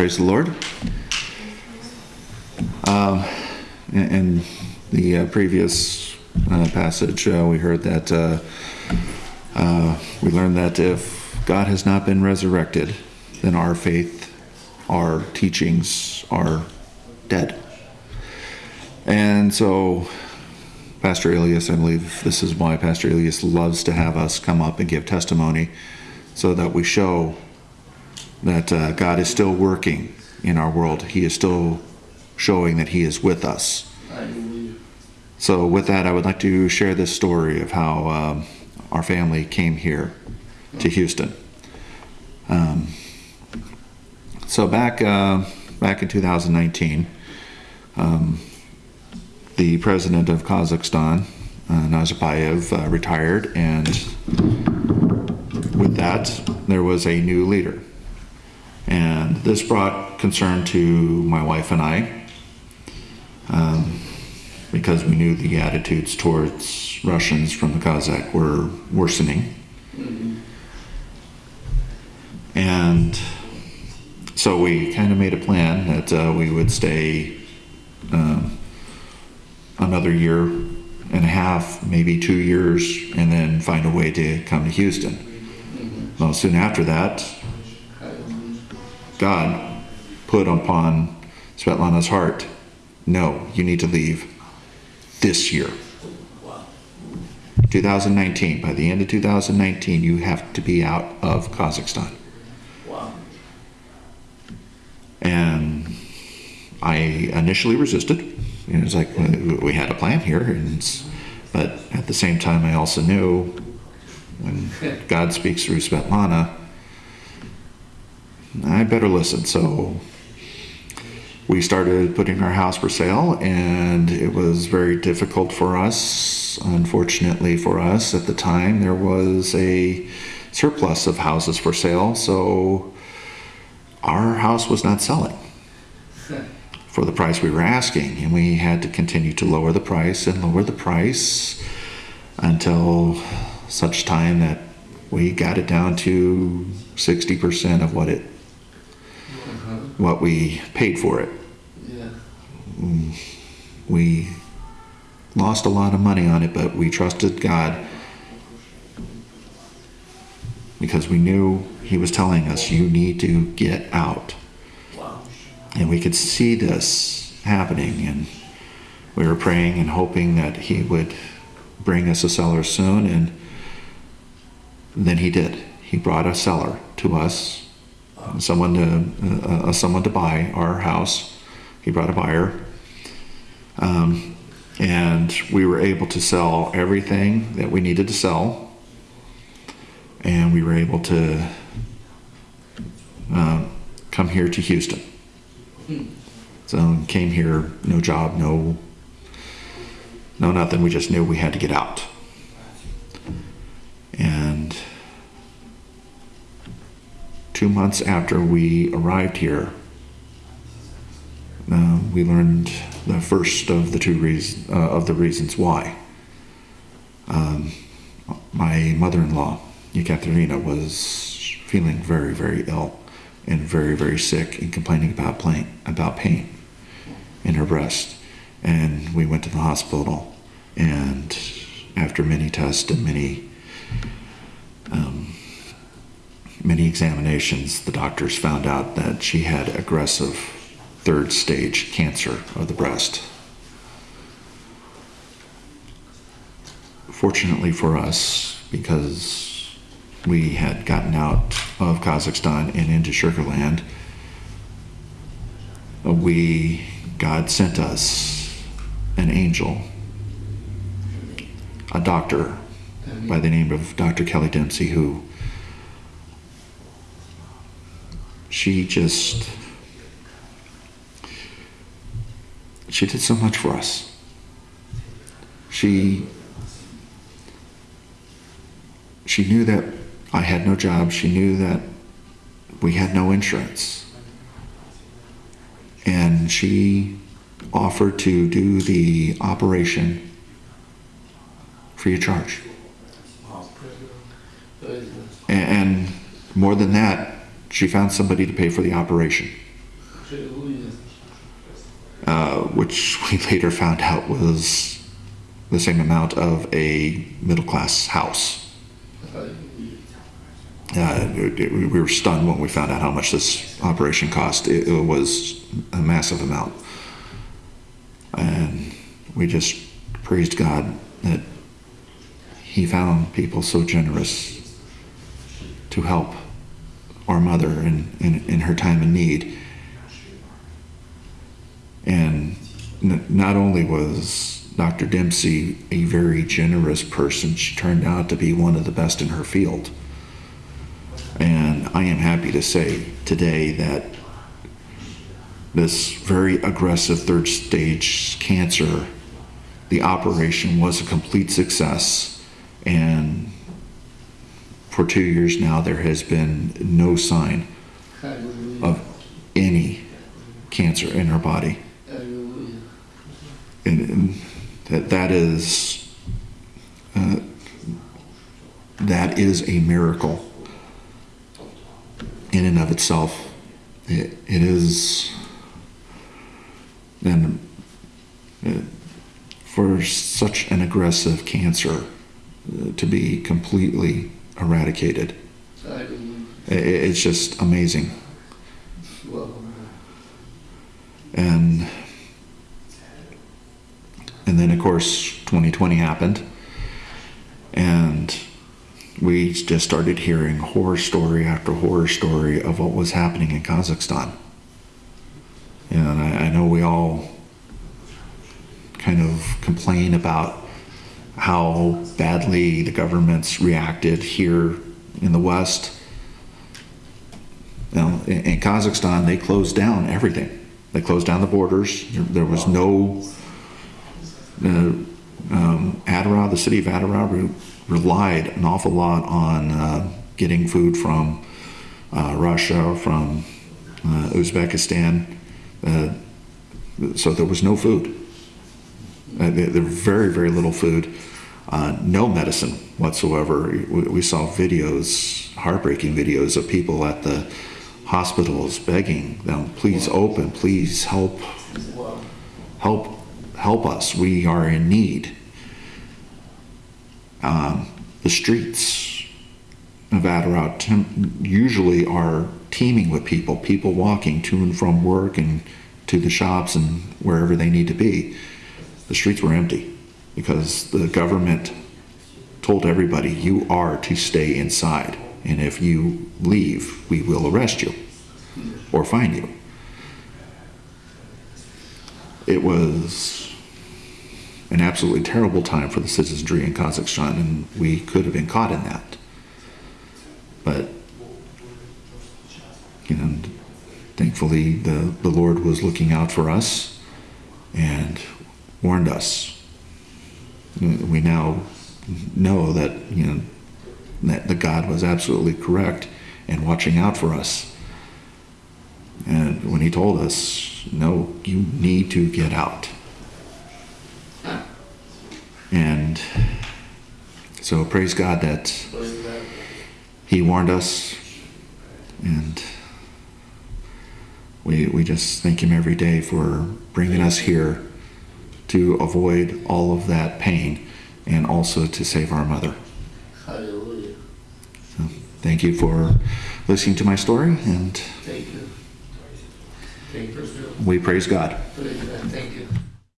Praise the Lord. Um, in, the uh, previous uh, passage, uh, we heard that uh, uh, we learned that if God has not been resurrected, then our faith, our teachings are dead. And so, Pastor Elias, I believe this is why Pastor Elias loves to have us come up and give testimony so that we show that uh, God is still working in our world. He is still showing that He is with us. So, with that, I would like to share this story of how um, our family came here to Houston. Um, so back uh, back in 2019, um, the president of Kazakhstan, uh, Nazarbayev, uh, retired, and with that, there was a new leader. And this brought concern to my wife and I um, because we knew the attitudes towards Russians from the Kazakh were worsening. And so we kind of made a plan that uh, we would stay um, another year and a half, maybe two years, and then find a way to come to Houston. Well, soon after that, God put upon Svetlana's heart, no, you need to leave this year. 2019, by the end of 2019, you have to be out of Kazakhstan. Wow. And I initially resisted. It was like uh, we had a plan here, and but at the same time, I also knew when God speaks through Svetlana, I better listen. So we started putting our house for sale, and it was very difficult for us. Unfortunately, for us at the time, there was a surplus of houses for sale, so our house was not selling for the price we were asking, and we had to continue to lower the price and lower the price until such time that we got it down to 60% of what it what we paid for it. Yeah. We lost a lot of money on it, but we trusted God because we knew He was telling us, you need to get out. Wow. And we could see this happening, and we were praying and hoping that He would bring us a seller soon, and then He did. He brought a seller to us, someone to uh, uh, someone to buy our house. He brought a buyer, um, and we were able to sell everything that we needed to sell, and we were able to um, come here to Houston. So came here, no job, no, no nothing. We just knew we had to get out. And two months after we arrived here, uh, we learned the first of the two reasons uh, of the reasons why. Um, my mother-in-law, Ekaterina, was feeling very, very ill and very, very sick and complaining about pain, about pain in her breast. And we went to the hospital, and after many tests and many um, many examinations, the doctors found out that she had aggressive third stage cancer of the breast. Fortunately for us, because we had gotten out of Kazakhstan and into Sugarland, we God sent us an angel, a doctor by the name of Dr. Kelly Dempsey, who she just she did so much for us. She she knew that I had no job. She knew that we had no insurance. And she offered to do the operation free of charge. Wow. Praise God. And, and more than that, she found somebody to pay for the operation. Uh, which we later found out was the same amount of a middle class house. Uh, we were stunned when we found out how much this operation cost. It, it was a massive amount. And we just praised God that He found people so generous to help our mother in, in, in her time of need. And not only was Dr. Dempsey a very generous person, she turned out to be one of the best in her field. And I am happy to say today that this very aggressive third stage cancer, the operation was a complete success. And for two years now, there has been no sign of any cancer in her body. And, and that, that is, uh, that is a miracle in and of itself. It, it is, and uh, for such an aggressive cancer uh, to be completely eradicated, it's just amazing. And and then of course 2020 happened and we just started hearing horror story after horror story of what was happening in Kazakhstan and I, I know we all kind of complain about how badly the government's reacted here in the West. In, in Kazakhstan, they closed down everything. They closed down the borders. There, was no. Uh, um, the city of Adara, re- relied an awful lot on uh, getting food from uh, Russia, from uh, Uzbekistan. Uh, so there was no food. Uh, there, there very, very little food. Uh, no medicine whatsoever. We, we saw videos, heartbreaking videos of people at the hospitals begging them, please open, please help, help, help us. We are in need. Um, the streets of Adirondack usually are teeming with people, people walking to and from work and to the shops and wherever they need to be. The streets were empty because the government told everybody, you are to stay inside. And if you leave, we will arrest you or fine you. It was an absolutely terrible time for the citizenry in Kazakhstan, and we could have been caught in that. But, you know, thankfully, the, the Lord was looking out for us warned us. Mm, we now know that, you know, that the God was absolutely correct and watching out for us. And when he told us, no, you need to get out. And so praise God that he warned us and we, we just thank him every day for bringing us here to avoid all of that pain and also to save our mother. Hallelujah. Thank you for listening to my story and Thank you. Thank you. we praise God. Praise God. Thank you.